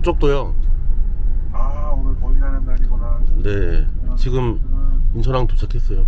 어? 덕적도요. 아 오늘 거기 가는 날이구나. 네. 지금 음, 인천항 도착했어요.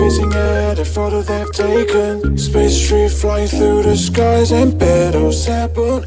Facing at a photo they've taken. Space tree flying through the skies And battles happen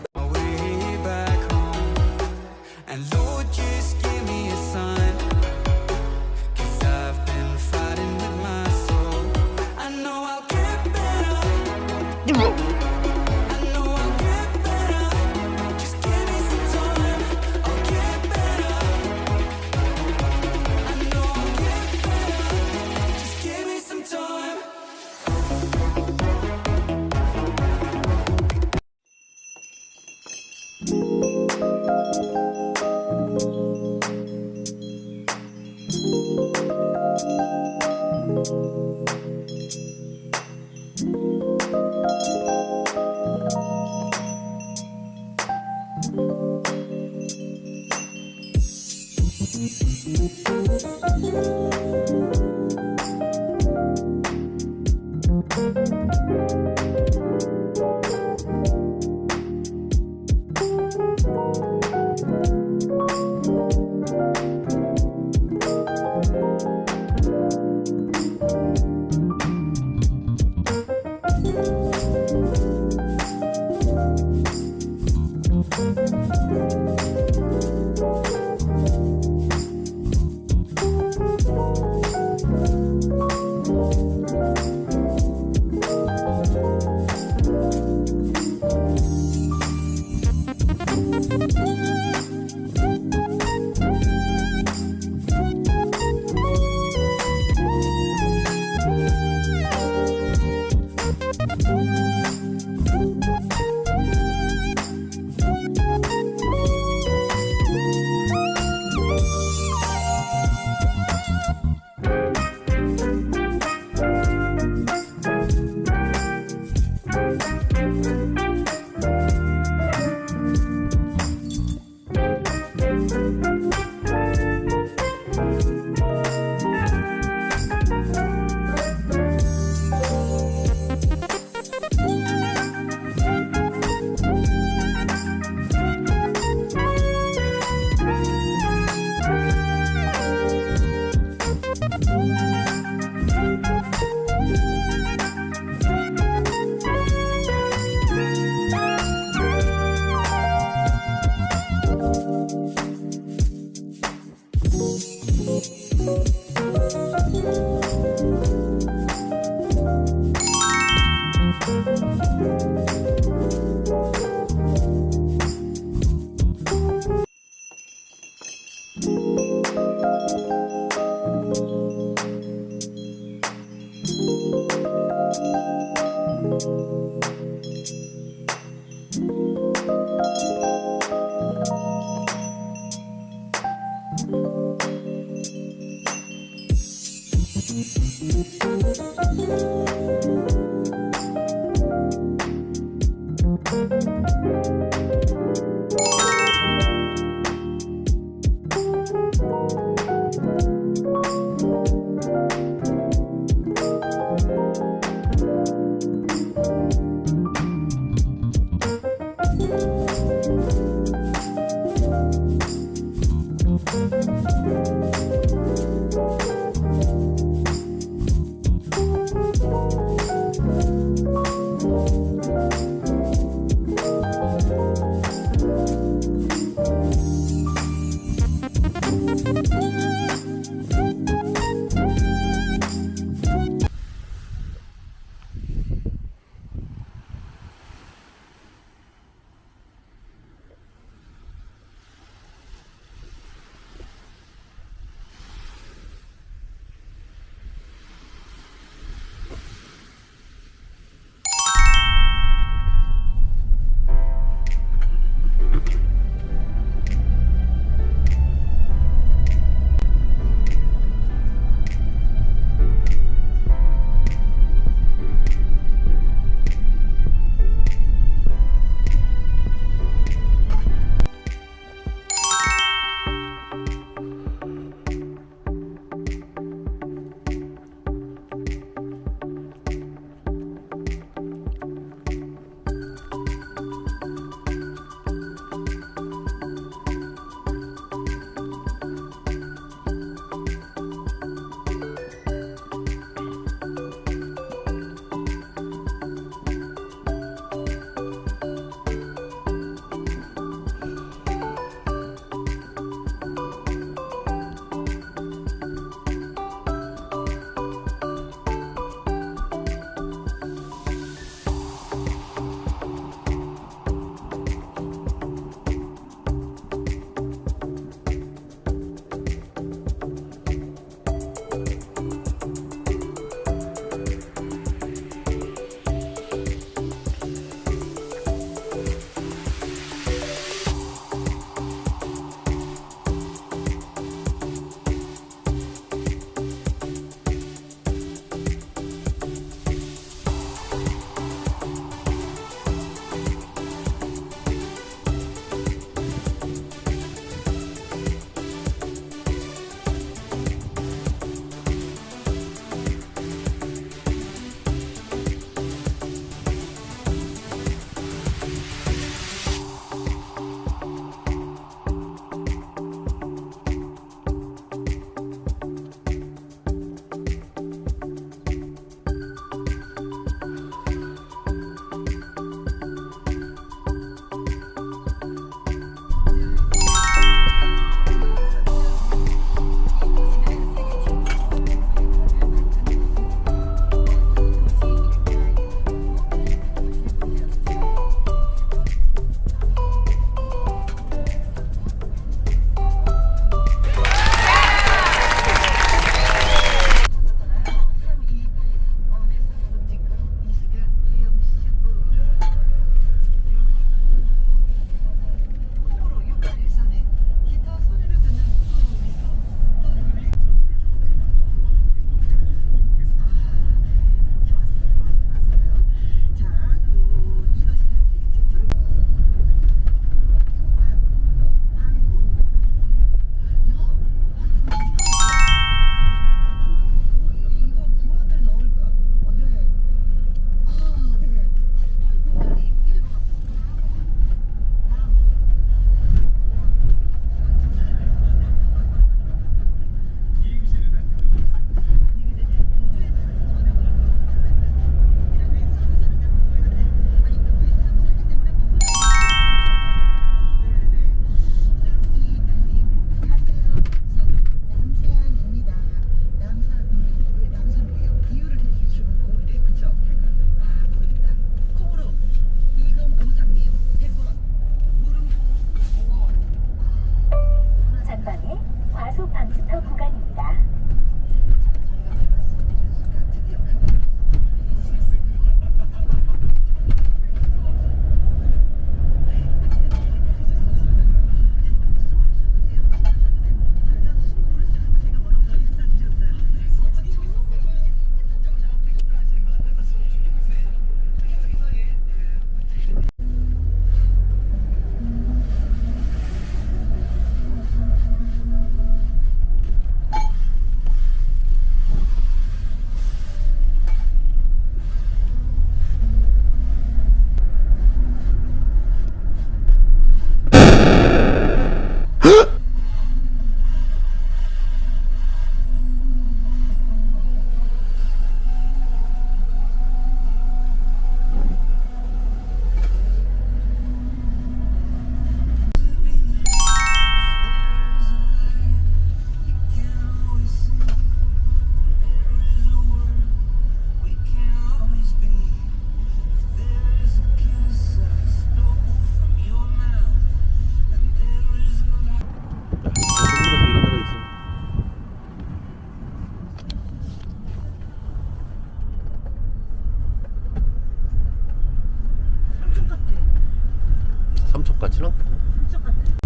똑같아